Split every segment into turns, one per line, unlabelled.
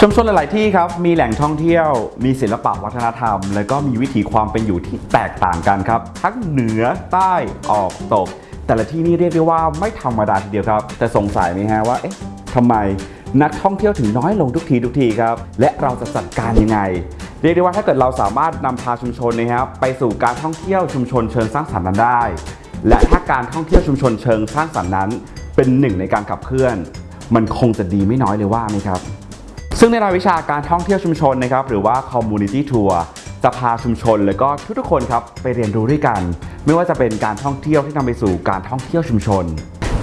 ชุมชนหลาย ๆ ที่ครับ มีแหล่งท่องเที่ยว มีศิลปะวัฒนธรรม และก็มีวิถีความเป็นอยู่ที่แตกต่างกันครับ ทั้งเหนือใต้ออกตก แต่ละที่นี่เรียกได้ว่าไม่ธรรมดาทีเดียวครับ แต่สงสัยไหมฮะว่า เอ๊ะทำไมนักท่องเที่ยวถึงน้อยลงทุกทีทุกทีครับ และเราจะจัดการยังไง เรียกได้ว่าถ้าเกิดเราสามารถนำพาชุมชนนะครับไปสู่การท่องเที่ยวชุมชนเชิงสร้างสรรค์นั้นได้ และถ้าการท่องเที่ยวชุมชนเชิงสร้างสรรค์นั้น เป็นหนึ่งในการขับเคลื่อน มันคงจะดีไม่น้อยเลยว่าไหมครับ ซึ่งในรายวิชาการท่องเที่ยวชุมชนนะครับหรือว่า community tour จะพาชุมชน และก็ทุกๆคนครับไปเรียนรู้ด้วยกัน ไม่ว่าจะเป็นการท่องเที่ยวที่นำไปสู่การท่องเที่ยวชุมชน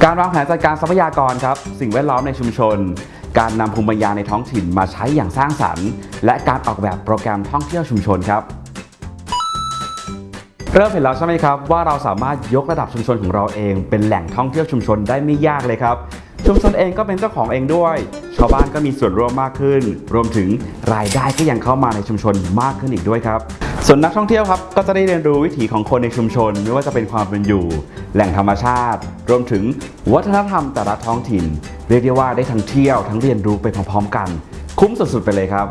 การวางแผนจัดการทรัพยากรครับสิ่งแวดล้อมในชุมชน การนำภูมิปัญญาในท้องถิ่นมาใช้อย่างสร้างสรรค์ และการออกแบบโปรแกรมท่องเที่ยวชุมชนครับเริ่มเห็นแล้วใช่ไหมครับว่าเราสามารถยกระดับชุมชนของเราเอง เป็นแหล่งท่องเที่ยวชุมชนได้ไม่ยากเลยครับ ชุมชนเองก็เป็นเจ้าของเองด้วย ชาวบ้านก็มีส่วนร่วมมากขึ้น รวมถึงรายได้ก็ยังเข้ามาในชุมชนมากขึ้นอีกด้วยครับ ส่วนนักท่องเที่ยวครับก็จะได้เรียนรู้วิถีของคนในชุมชน ไม่ว่าจะเป็นความเป็นอยู่ แหล่งธรรมชาติ รวมถึงวัฒนธรรมแต่ละท้องถิ่น เรียกได้ว่าได้ทั้งเที่ยวทั้งเรียนรู้ไปพร้อมๆกัน คุ้มสุดๆไปเลยครับ